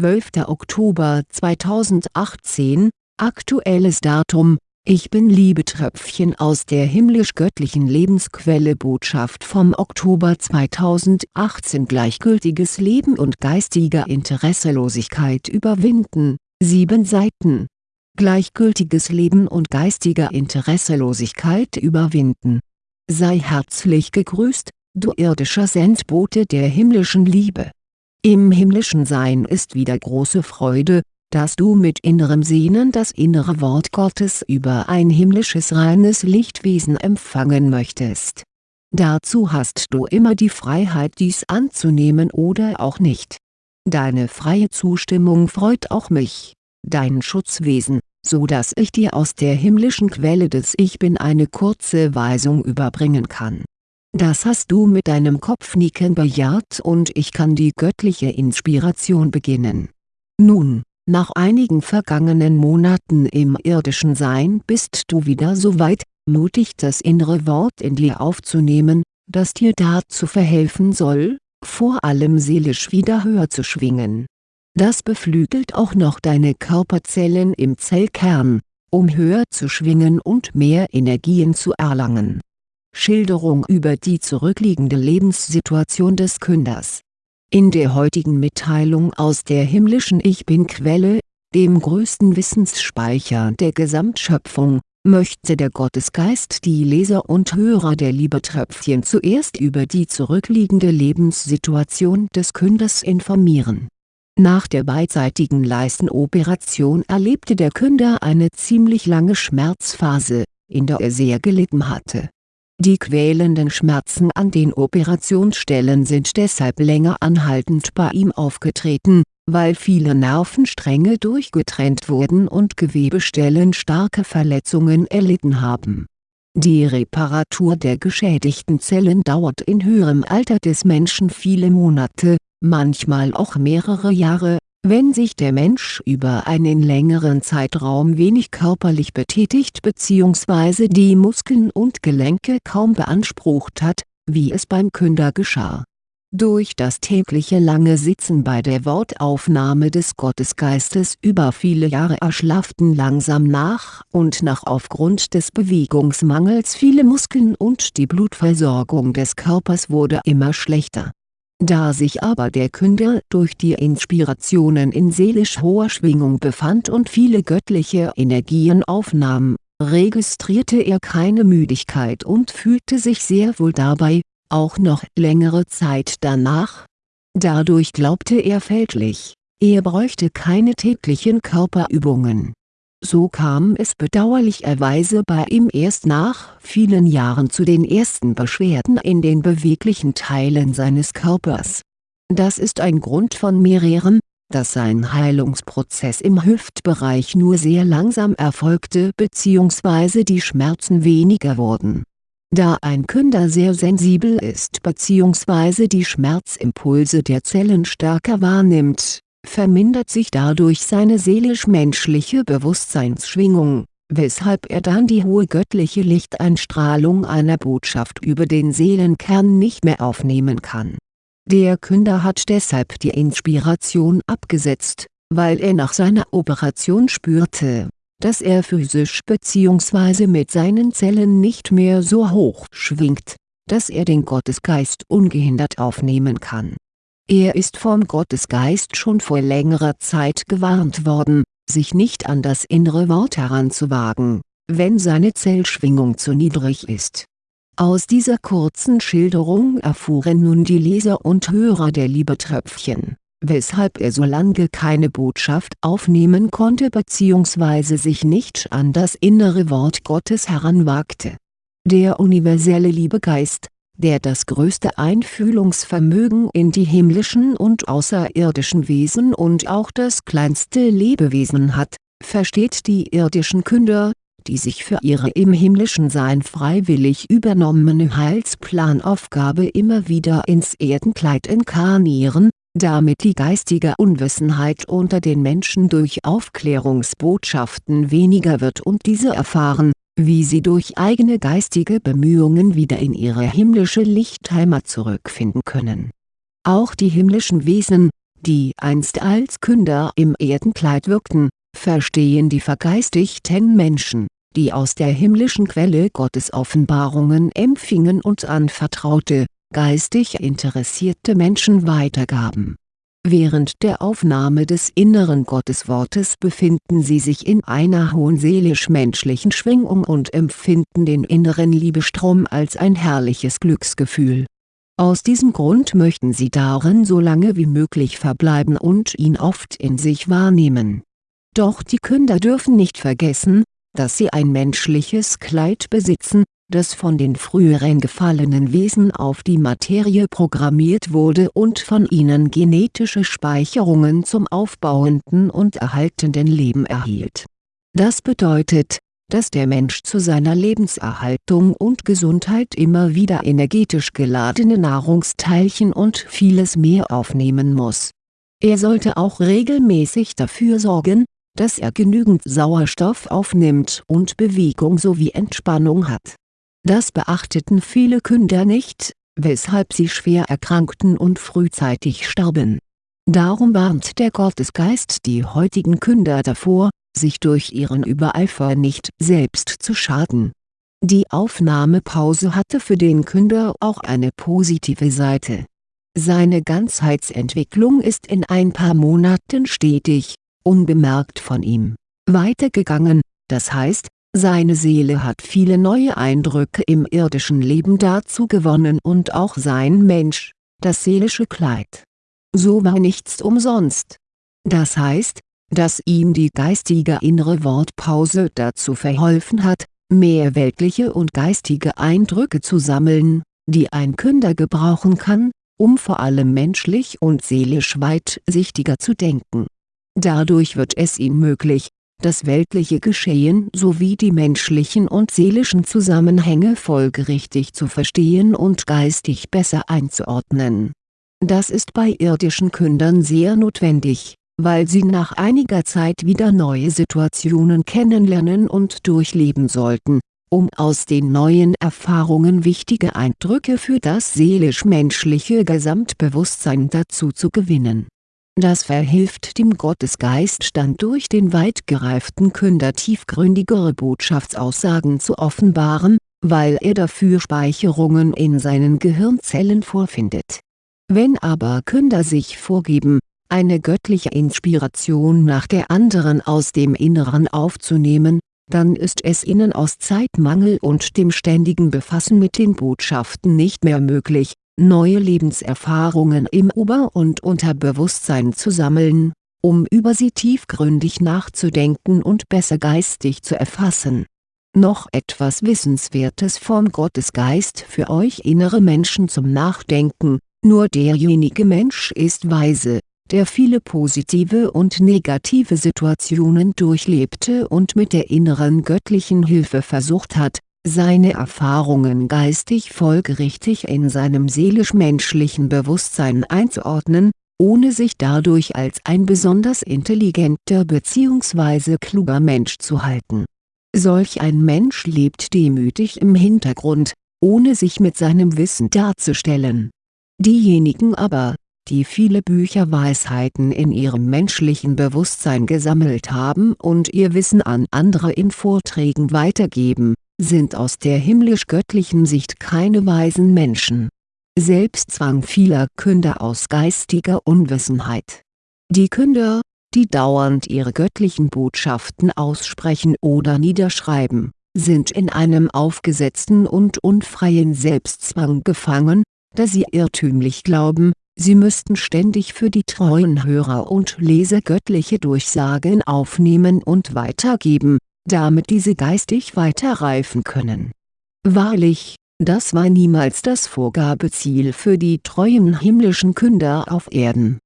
12. Oktober 2018, aktuelles Datum ich bin Liebetröpfchen aus der himmlisch-göttlichen Lebensquelle Botschaft vom Oktober 2018 Gleichgültiges Leben und geistiger Interesselosigkeit überwinden, 7 Seiten Gleichgültiges Leben und geistiger Interesselosigkeit überwinden. Sei herzlich gegrüßt, du irdischer Sendbote der himmlischen Liebe. Im himmlischen Sein ist wieder große Freude, dass du mit innerem Sehnen das innere Wort Gottes über ein himmlisches reines Lichtwesen empfangen möchtest. Dazu hast du immer die Freiheit dies anzunehmen oder auch nicht. Deine freie Zustimmung freut auch mich, dein Schutzwesen, so dass ich dir aus der himmlischen Quelle des Ich Bin eine kurze Weisung überbringen kann. Das hast du mit deinem Kopfnicken bejaht und ich kann die göttliche Inspiration beginnen. Nun, nach einigen vergangenen Monaten im irdischen Sein bist du wieder so weit, mutig das innere Wort in dir aufzunehmen, das dir dazu verhelfen soll, vor allem seelisch wieder höher zu schwingen. Das beflügelt auch noch deine Körperzellen im Zellkern, um höher zu schwingen und mehr Energien zu erlangen. Schilderung über die zurückliegende Lebenssituation des Künders in der heutigen Mitteilung aus der himmlischen Ich Bin-Quelle, dem größten Wissensspeicher der Gesamtschöpfung, möchte der Gottesgeist die Leser und Hörer der Liebetröpfchen zuerst über die zurückliegende Lebenssituation des Künders informieren. Nach der beidseitigen Leistenoperation erlebte der Künder eine ziemlich lange Schmerzphase, in der er sehr gelitten hatte die quälenden Schmerzen an den Operationsstellen sind deshalb länger anhaltend bei ihm aufgetreten, weil viele Nervenstränge durchgetrennt wurden und Gewebestellen starke Verletzungen erlitten haben. Die Reparatur der geschädigten Zellen dauert in höherem Alter des Menschen viele Monate, manchmal auch mehrere Jahre, wenn sich der Mensch über einen längeren Zeitraum wenig körperlich betätigt bzw. die Muskeln und Gelenke kaum beansprucht hat, wie es beim Künder geschah. Durch das tägliche lange Sitzen bei der Wortaufnahme des Gottesgeistes über viele Jahre erschlafften langsam nach und nach aufgrund des Bewegungsmangels viele Muskeln und die Blutversorgung des Körpers wurde immer schlechter da sich aber der Künder durch die Inspirationen in seelisch hoher Schwingung befand und viele göttliche Energien aufnahm, registrierte er keine Müdigkeit und fühlte sich sehr wohl dabei, auch noch längere Zeit danach. Dadurch glaubte er fälschlich, er bräuchte keine täglichen Körperübungen so kam es bedauerlicherweise bei ihm erst nach vielen Jahren zu den ersten Beschwerden in den beweglichen Teilen seines Körpers. Das ist ein Grund von mehreren, dass sein Heilungsprozess im Hüftbereich nur sehr langsam erfolgte bzw. die Schmerzen weniger wurden. Da ein Künder sehr sensibel ist bzw. die Schmerzimpulse der Zellen stärker wahrnimmt vermindert sich dadurch seine seelisch-menschliche Bewusstseinsschwingung, weshalb er dann die hohe göttliche Lichteinstrahlung einer Botschaft über den Seelenkern nicht mehr aufnehmen kann. Der Künder hat deshalb die Inspiration abgesetzt, weil er nach seiner Operation spürte, dass er physisch bzw. mit seinen Zellen nicht mehr so hoch schwingt, dass er den Gottesgeist ungehindert aufnehmen kann er ist vom Gottesgeist schon vor längerer Zeit gewarnt worden, sich nicht an das innere Wort heranzuwagen, wenn seine Zellschwingung zu niedrig ist. Aus dieser kurzen Schilderung erfuhren nun die Leser und Hörer der Liebetröpfchen, weshalb er so lange keine Botschaft aufnehmen konnte bzw. sich nicht an das innere Wort Gottes heranwagte. Der universelle Liebegeist, der das größte Einfühlungsvermögen in die himmlischen und außerirdischen Wesen und auch das kleinste Lebewesen hat, versteht die irdischen Künder, die sich für ihre im himmlischen Sein freiwillig übernommene Heilsplanaufgabe immer wieder ins Erdenkleid inkarnieren, damit die geistige Unwissenheit unter den Menschen durch Aufklärungsbotschaften weniger wird und diese erfahren, wie sie durch eigene geistige Bemühungen wieder in ihre himmlische Lichtheimat zurückfinden können. Auch die himmlischen Wesen, die einst als Künder im Erdenkleid wirkten, verstehen die vergeistigten Menschen, die aus der himmlischen Quelle Gottes Offenbarungen empfingen und an vertraute, geistig interessierte Menschen weitergaben. Während der Aufnahme des inneren Gotteswortes befinden sie sich in einer hohen seelisch-menschlichen Schwingung und empfinden den inneren Liebestrom als ein herrliches Glücksgefühl. Aus diesem Grund möchten sie darin so lange wie möglich verbleiben und ihn oft in sich wahrnehmen. Doch die Künder dürfen nicht vergessen, dass sie ein menschliches Kleid besitzen, das von den früheren gefallenen Wesen auf die Materie programmiert wurde und von ihnen genetische Speicherungen zum aufbauenden und erhaltenden Leben erhielt. Das bedeutet, dass der Mensch zu seiner Lebenserhaltung und Gesundheit immer wieder energetisch geladene Nahrungsteilchen und vieles mehr aufnehmen muss. Er sollte auch regelmäßig dafür sorgen, dass er genügend Sauerstoff aufnimmt und Bewegung sowie Entspannung hat. Das beachteten viele Künder nicht, weshalb sie schwer erkrankten und frühzeitig starben. Darum warnt der Gottesgeist die heutigen Künder davor, sich durch ihren Übereifer nicht selbst zu schaden. Die Aufnahmepause hatte für den Künder auch eine positive Seite. Seine Ganzheitsentwicklung ist in ein paar Monaten stetig, unbemerkt von ihm, weitergegangen, das heißt, seine Seele hat viele neue Eindrücke im irdischen Leben dazu gewonnen und auch sein Mensch, das seelische Kleid. So war nichts umsonst. Das heißt, dass ihm die geistige innere Wortpause dazu verholfen hat, mehr weltliche und geistige Eindrücke zu sammeln, die ein Künder gebrauchen kann, um vor allem menschlich und seelisch weitsichtiger zu denken Dadurch wird es ihm möglich, das weltliche Geschehen sowie die menschlichen und seelischen Zusammenhänge folgerichtig zu verstehen und geistig besser einzuordnen. Das ist bei irdischen Kündern sehr notwendig, weil sie nach einiger Zeit wieder neue Situationen kennenlernen und durchleben sollten, um aus den neuen Erfahrungen wichtige Eindrücke für das seelisch-menschliche Gesamtbewusstsein dazu zu gewinnen das verhilft dem Gottesgeist dann durch den weit gereiften Künder tiefgründigere Botschaftsaussagen zu offenbaren, weil er dafür Speicherungen in seinen Gehirnzellen vorfindet. Wenn aber Künder sich vorgeben, eine göttliche Inspiration nach der anderen aus dem Inneren aufzunehmen, dann ist es ihnen aus Zeitmangel und dem ständigen Befassen mit den Botschaften nicht mehr möglich, neue Lebenserfahrungen im Ober- und Unterbewusstsein zu sammeln, um über sie tiefgründig nachzudenken und besser geistig zu erfassen. Noch etwas Wissenswertes vom Gottesgeist für euch innere Menschen zum Nachdenken, nur derjenige Mensch ist weise, der viele positive und negative Situationen durchlebte und mit der inneren göttlichen Hilfe versucht hat, seine Erfahrungen geistig folgerichtig in seinem seelisch-menschlichen Bewusstsein einzuordnen, ohne sich dadurch als ein besonders intelligenter bzw. kluger Mensch zu halten. Solch ein Mensch lebt demütig im Hintergrund, ohne sich mit seinem Wissen darzustellen. Diejenigen aber, die viele Bücherweisheiten in ihrem menschlichen Bewusstsein gesammelt haben und ihr Wissen an andere in Vorträgen weitergeben, sind aus der himmlisch-göttlichen Sicht keine weisen Menschen. Selbstzwang vieler Künder aus geistiger Unwissenheit. Die Künder, die dauernd ihre göttlichen Botschaften aussprechen oder niederschreiben, sind in einem aufgesetzten und unfreien Selbstzwang gefangen, da sie irrtümlich glauben, sie müssten ständig für die treuen Hörer und Leser göttliche Durchsagen aufnehmen und weitergeben, damit diese geistig weiter reifen können. Wahrlich, das war niemals das Vorgabeziel für die treuen himmlischen Künder auf Erden.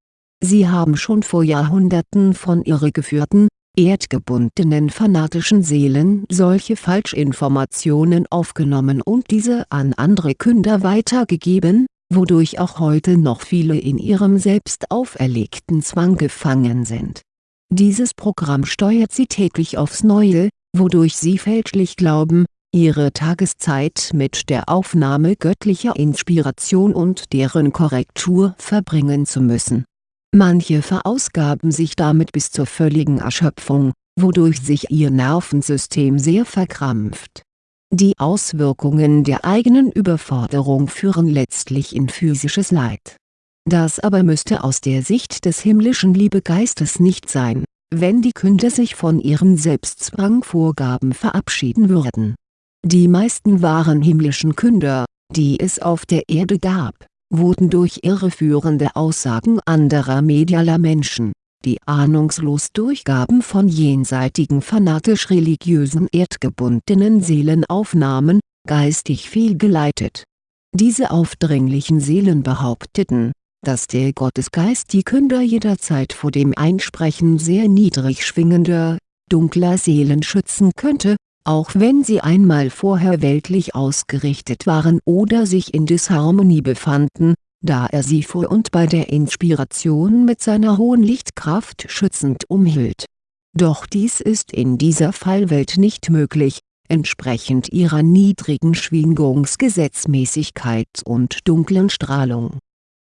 Sie haben schon vor Jahrhunderten von irregeführten, erdgebundenen fanatischen Seelen solche Falschinformationen aufgenommen und diese an andere Künder weitergegeben, wodurch auch heute noch viele in ihrem selbst auferlegten Zwang gefangen sind dieses Programm steuert sie täglich aufs Neue, wodurch sie fälschlich glauben, ihre Tageszeit mit der Aufnahme göttlicher Inspiration und deren Korrektur verbringen zu müssen. Manche verausgaben sich damit bis zur völligen Erschöpfung, wodurch sich ihr Nervensystem sehr verkrampft. Die Auswirkungen der eigenen Überforderung führen letztlich in physisches Leid. Das aber müsste aus der Sicht des himmlischen Liebegeistes nicht sein, wenn die Künder sich von ihren Selbstzwangvorgaben verabschieden würden. Die meisten wahren himmlischen Künder, die es auf der Erde gab, wurden durch irreführende Aussagen anderer medialer Menschen, die ahnungslos Durchgaben von jenseitigen fanatisch-religiösen erdgebundenen Seelen aufnahmen, geistig fehlgeleitet. Diese aufdringlichen Seelen behaupteten, dass der Gottesgeist die Künder jederzeit vor dem Einsprechen sehr niedrig schwingender, dunkler Seelen schützen könnte, auch wenn sie einmal vorher weltlich ausgerichtet waren oder sich in Disharmonie befanden, da er sie vor und bei der Inspiration mit seiner hohen Lichtkraft schützend umhielt. Doch dies ist in dieser Fallwelt nicht möglich, entsprechend ihrer niedrigen Schwingungsgesetzmäßigkeit und dunklen Strahlung.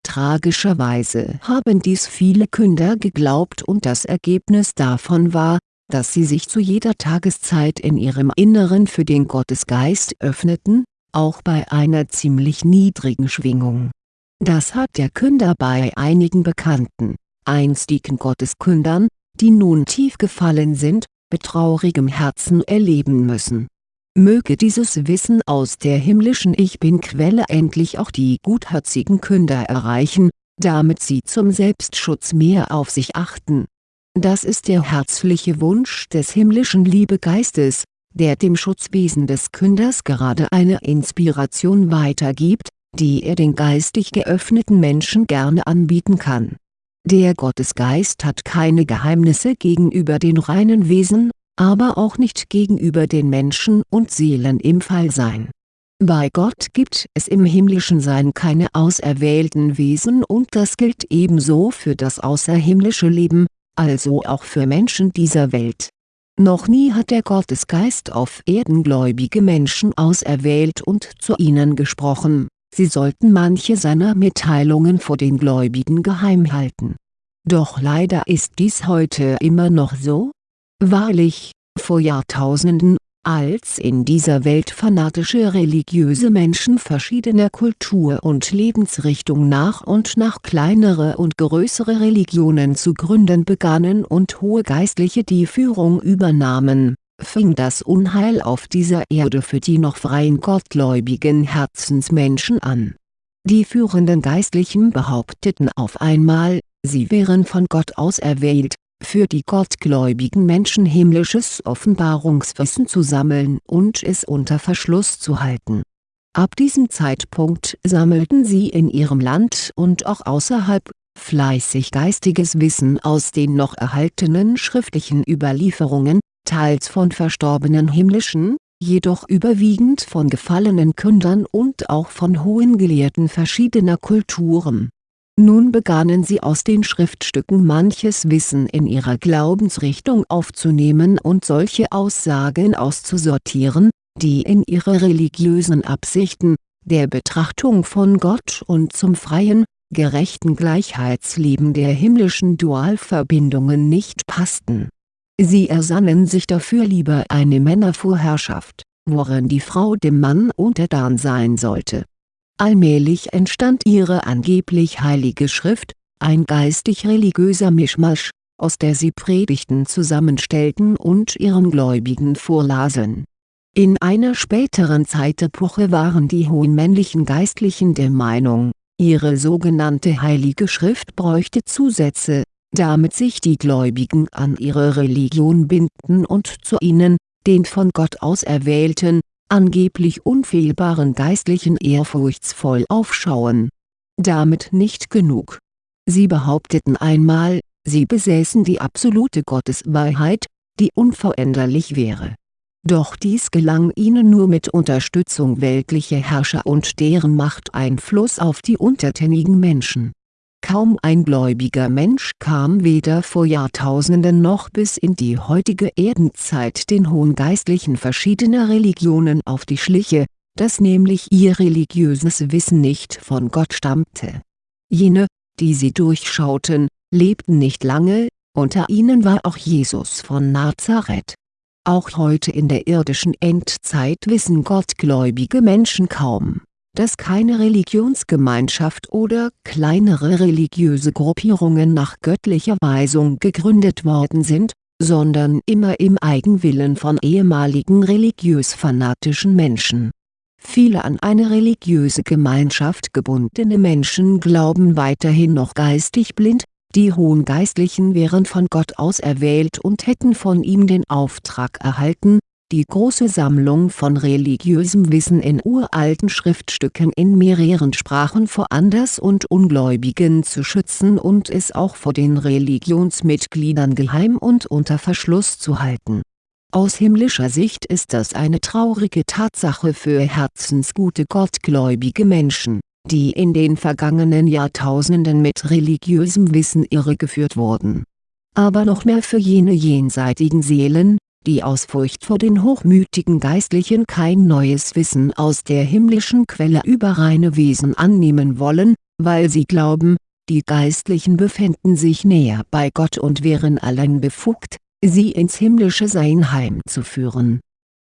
Tragischerweise haben dies viele Künder geglaubt und das Ergebnis davon war, dass sie sich zu jeder Tageszeit in ihrem Inneren für den Gottesgeist öffneten, auch bei einer ziemlich niedrigen Schwingung. Das hat der Künder bei einigen bekannten, einstigen Gotteskündern, die nun tief gefallen sind, betraurigem Herzen erleben müssen. Möge dieses Wissen aus der himmlischen Ich Bin-Quelle endlich auch die gutherzigen Künder erreichen, damit sie zum Selbstschutz mehr auf sich achten das ist der herzliche Wunsch des himmlischen Liebegeistes, der dem Schutzwesen des Künders gerade eine Inspiration weitergibt, die er den geistig geöffneten Menschen gerne anbieten kann. Der Gottesgeist hat keine Geheimnisse gegenüber den reinen Wesen, aber auch nicht gegenüber den Menschen und Seelen im Fallsein. Bei Gott gibt es im himmlischen Sein keine auserwählten Wesen und das gilt ebenso für das außerhimmlische Leben, also auch für Menschen dieser Welt. Noch nie hat der Gottesgeist auf Erden gläubige Menschen auserwählt und zu ihnen gesprochen, sie sollten manche seiner Mitteilungen vor den Gläubigen geheim halten. Doch leider ist dies heute immer noch so? Wahrlich, vor Jahrtausenden als in dieser Welt fanatische religiöse Menschen verschiedener Kultur und Lebensrichtung nach und nach kleinere und größere Religionen zu gründen begannen und hohe Geistliche die Führung übernahmen, fing das Unheil auf dieser Erde für die noch freien gottgläubigen Herzensmenschen an. Die führenden Geistlichen behaupteten auf einmal, sie wären von Gott auserwählt, für die gottgläubigen Menschen himmlisches Offenbarungswissen zu sammeln und es unter Verschluss zu halten. Ab diesem Zeitpunkt sammelten sie in ihrem Land und auch außerhalb, fleißig geistiges Wissen aus den noch erhaltenen schriftlichen Überlieferungen, teils von verstorbenen himmlischen, jedoch überwiegend von gefallenen Kündern und auch von hohen Gelehrten verschiedener Kulturen nun begannen sie aus den Schriftstücken manches Wissen in ihrer Glaubensrichtung aufzunehmen und solche Aussagen auszusortieren, die in ihre religiösen Absichten, der Betrachtung von Gott und zum freien, gerechten Gleichheitsleben der himmlischen Dualverbindungen nicht passten. Sie ersannen sich dafür lieber eine Männervorherrschaft, worin die Frau dem Mann untertan sein sollte Allmählich entstand ihre angeblich heilige Schrift, ein geistig-religiöser Mischmasch, aus der sie Predigten zusammenstellten und ihren Gläubigen vorlasen. In einer späteren Zeitepoche waren die hohen männlichen Geistlichen der Meinung, ihre sogenannte heilige Schrift bräuchte Zusätze, damit sich die Gläubigen an ihre Religion binden und zu ihnen, den von Gott auserwählten, angeblich unfehlbaren Geistlichen ehrfurchtsvoll aufschauen. Damit nicht genug. Sie behaupteten einmal, sie besäßen die absolute Gotteswahrheit, die unveränderlich wäre. Doch dies gelang ihnen nur mit Unterstützung weltlicher Herrscher und deren Machteinfluss auf die untertänigen Menschen Kaum ein gläubiger Mensch kam weder vor Jahrtausenden noch bis in die heutige Erdenzeit den hohen Geistlichen verschiedener Religionen auf die Schliche, dass nämlich ihr religiöses Wissen nicht von Gott stammte. Jene, die sie durchschauten, lebten nicht lange, unter ihnen war auch Jesus von Nazareth. Auch heute in der irdischen Endzeit wissen gottgläubige Menschen kaum, dass keine Religionsgemeinschaft oder kleinere religiöse Gruppierungen nach göttlicher Weisung gegründet worden sind, sondern immer im Eigenwillen von ehemaligen religiös-fanatischen Menschen. Viele an eine religiöse Gemeinschaft gebundene Menschen glauben weiterhin noch geistig blind, die hohen Geistlichen wären von Gott auserwählt und hätten von ihm den Auftrag erhalten, die große Sammlung von religiösem Wissen in uralten Schriftstücken in mehreren Sprachen vor Anders- und Ungläubigen zu schützen und es auch vor den Religionsmitgliedern geheim und unter Verschluss zu halten. Aus himmlischer Sicht ist das eine traurige Tatsache für herzensgute gottgläubige Menschen, die in den vergangenen Jahrtausenden mit religiösem Wissen irregeführt wurden. Aber noch mehr für jene jenseitigen Seelen, die aus Furcht vor den hochmütigen Geistlichen kein neues Wissen aus der himmlischen Quelle über reine Wesen annehmen wollen, weil sie glauben, die Geistlichen befänden sich näher bei Gott und wären allein befugt, sie ins himmlische Sein heimzuführen.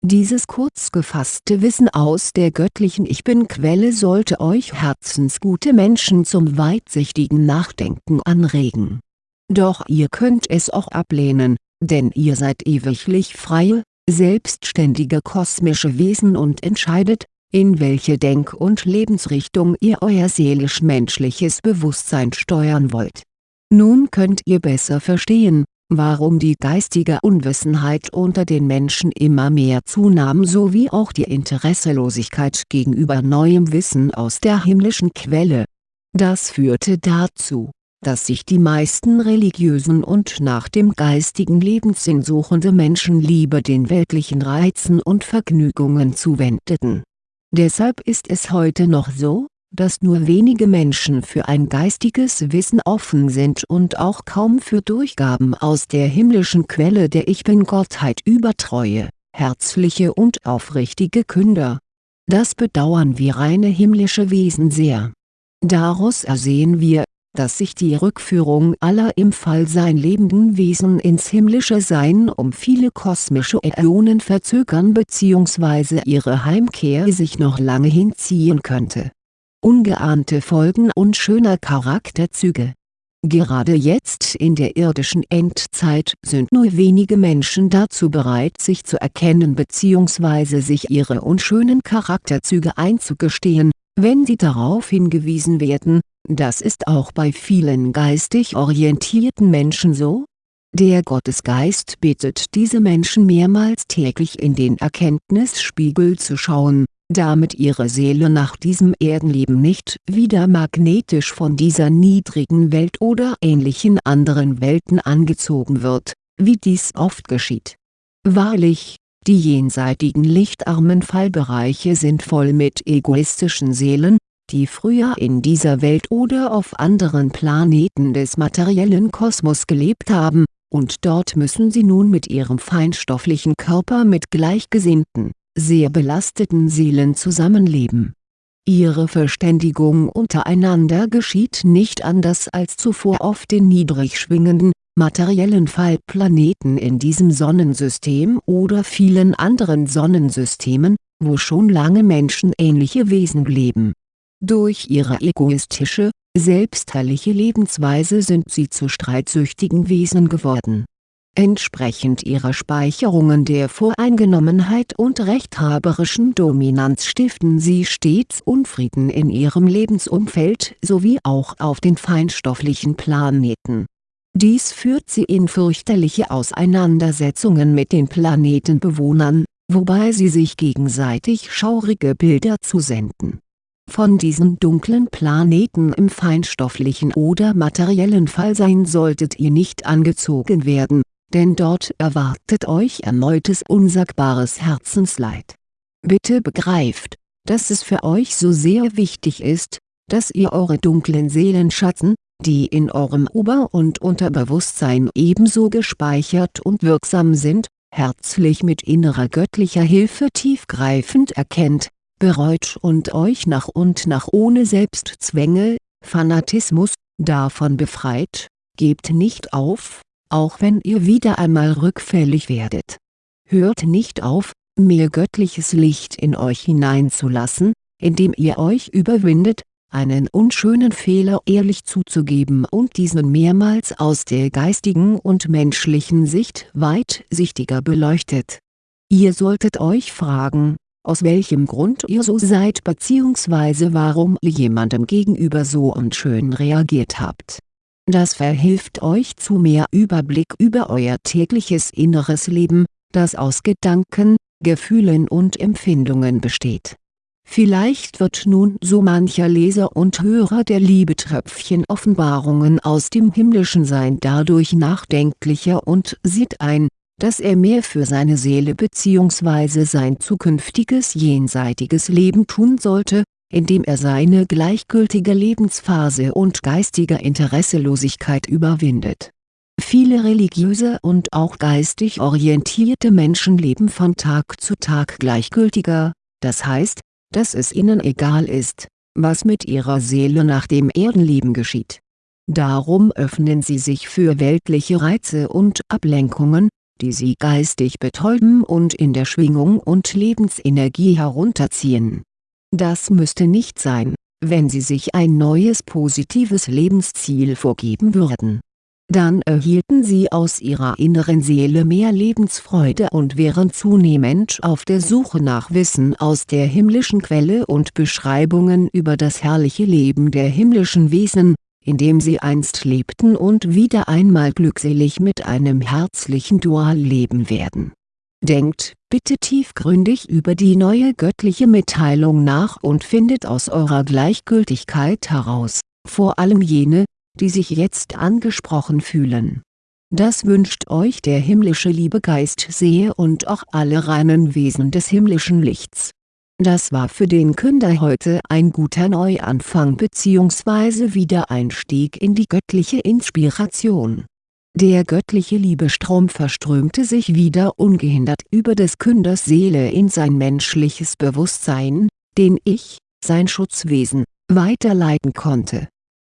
Dieses kurz gefasste Wissen aus der göttlichen Ich Bin-Quelle sollte euch herzensgute Menschen zum weitsichtigen Nachdenken anregen. Doch ihr könnt es auch ablehnen, denn ihr seid ewiglich freie, selbstständige kosmische Wesen und entscheidet, in welche Denk- und Lebensrichtung ihr euer seelisch-menschliches Bewusstsein steuern wollt. Nun könnt ihr besser verstehen, warum die geistige Unwissenheit unter den Menschen immer mehr zunahm sowie auch die Interesselosigkeit gegenüber neuem Wissen aus der himmlischen Quelle. Das führte dazu dass sich die meisten religiösen und nach dem geistigen Lebenssinn suchende Menschen lieber den weltlichen Reizen und Vergnügungen zuwendeten. Deshalb ist es heute noch so, dass nur wenige Menschen für ein geistiges Wissen offen sind und auch kaum für Durchgaben aus der himmlischen Quelle der Ich Bin-Gottheit übertreue, herzliche und aufrichtige Künder. Das bedauern wir reine himmlische Wesen sehr. Daraus ersehen wir, dass sich die Rückführung aller im Fallsein lebenden Wesen ins himmlische Sein um viele kosmische Äonen verzögern bzw. ihre Heimkehr sich noch lange hinziehen könnte. Ungeahnte Folgen unschöner Charakterzüge Gerade jetzt in der irdischen Endzeit sind nur wenige Menschen dazu bereit sich zu erkennen bzw. sich ihre unschönen Charakterzüge einzugestehen, wenn sie darauf hingewiesen werden, das ist auch bei vielen geistig orientierten Menschen so. Der Gottesgeist bittet diese Menschen mehrmals täglich in den Erkenntnisspiegel zu schauen, damit ihre Seele nach diesem Erdenleben nicht wieder magnetisch von dieser niedrigen Welt oder ähnlichen anderen Welten angezogen wird, wie dies oft geschieht. Wahrlich, die jenseitigen lichtarmen Fallbereiche sind voll mit egoistischen Seelen, die früher in dieser Welt oder auf anderen Planeten des materiellen Kosmos gelebt haben, und dort müssen sie nun mit ihrem feinstofflichen Körper mit gleichgesinnten, sehr belasteten Seelen zusammenleben. Ihre Verständigung untereinander geschieht nicht anders als zuvor auf den niedrig schwingenden, materiellen Fallplaneten in diesem Sonnensystem oder vielen anderen Sonnensystemen, wo schon lange menschenähnliche Wesen leben durch ihre egoistische, selbstherrliche Lebensweise sind sie zu streitsüchtigen Wesen geworden. Entsprechend ihrer Speicherungen der Voreingenommenheit und rechthaberischen Dominanz stiften sie stets Unfrieden in ihrem Lebensumfeld sowie auch auf den feinstofflichen Planeten. Dies führt sie in fürchterliche Auseinandersetzungen mit den Planetenbewohnern, wobei sie sich gegenseitig schaurige Bilder zusenden von diesen dunklen Planeten im feinstofflichen oder materiellen Fallsein solltet ihr nicht angezogen werden, denn dort erwartet euch erneutes unsagbares Herzensleid. Bitte begreift, dass es für euch so sehr wichtig ist, dass ihr eure dunklen Seelenschatten, die in eurem Ober- und Unterbewusstsein ebenso gespeichert und wirksam sind, herzlich mit innerer göttlicher Hilfe tiefgreifend erkennt bereut und euch nach und nach ohne Selbstzwänge, Fanatismus, davon befreit, gebt nicht auf, auch wenn ihr wieder einmal rückfällig werdet. Hört nicht auf, mehr göttliches Licht in euch hineinzulassen, indem ihr euch überwindet, einen unschönen Fehler ehrlich zuzugeben und diesen mehrmals aus der geistigen und menschlichen Sicht weitsichtiger beleuchtet. Ihr solltet euch fragen, aus welchem Grund ihr so seid bzw. warum ihr jemandem gegenüber so unschön reagiert habt. Das verhilft euch zu mehr Überblick über euer tägliches inneres Leben, das aus Gedanken, Gefühlen und Empfindungen besteht Vielleicht wird nun so mancher Leser und Hörer der Liebetröpfchen Offenbarungen aus dem himmlischen Sein dadurch nachdenklicher und sieht ein, dass er mehr für seine Seele bzw. sein zukünftiges jenseitiges Leben tun sollte, indem er seine gleichgültige Lebensphase und geistige Interesselosigkeit überwindet. Viele religiöse und auch geistig orientierte Menschen leben von Tag zu Tag gleichgültiger, das heißt, dass es ihnen egal ist, was mit ihrer Seele nach dem Erdenleben geschieht. Darum öffnen sie sich für weltliche Reize und Ablenkungen, die sie geistig betäuben und in der Schwingung und Lebensenergie herunterziehen. Das müsste nicht sein, wenn sie sich ein neues positives Lebensziel vorgeben würden dann erhielten sie aus ihrer inneren Seele mehr Lebensfreude und wären zunehmend auf der Suche nach Wissen aus der himmlischen Quelle und Beschreibungen über das herrliche Leben der himmlischen Wesen, in dem sie einst lebten und wieder einmal glückselig mit einem herzlichen Dual leben werden. Denkt bitte tiefgründig über die neue göttliche Mitteilung nach und findet aus eurer Gleichgültigkeit heraus, vor allem jene, die sich jetzt angesprochen fühlen. Das wünscht euch der himmlische Liebegeist sehr und auch alle reinen Wesen des himmlischen Lichts. Das war für den Künder heute ein guter Neuanfang bzw. Wiedereinstieg in die göttliche Inspiration. Der göttliche Liebestrom verströmte sich wieder ungehindert über des Künders Seele in sein menschliches Bewusstsein, den ich, sein Schutzwesen, weiterleiten konnte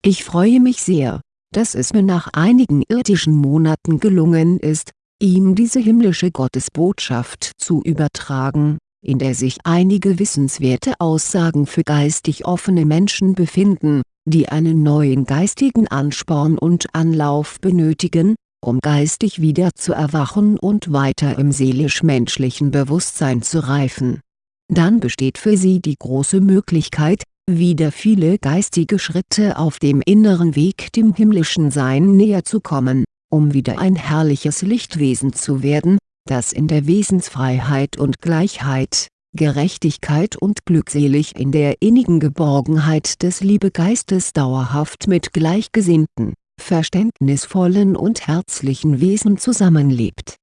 ich freue mich sehr, dass es mir nach einigen irdischen Monaten gelungen ist, ihm diese himmlische Gottesbotschaft zu übertragen, in der sich einige wissenswerte Aussagen für geistig offene Menschen befinden, die einen neuen geistigen Ansporn und Anlauf benötigen, um geistig wieder zu erwachen und weiter im seelisch-menschlichen Bewusstsein zu reifen. Dann besteht für sie die große Möglichkeit, wieder viele geistige Schritte auf dem inneren Weg dem himmlischen Sein näher zu kommen, um wieder ein herrliches Lichtwesen zu werden, das in der Wesensfreiheit und Gleichheit, Gerechtigkeit und glückselig in der innigen Geborgenheit des Liebegeistes dauerhaft mit gleichgesinnten, verständnisvollen und herzlichen Wesen zusammenlebt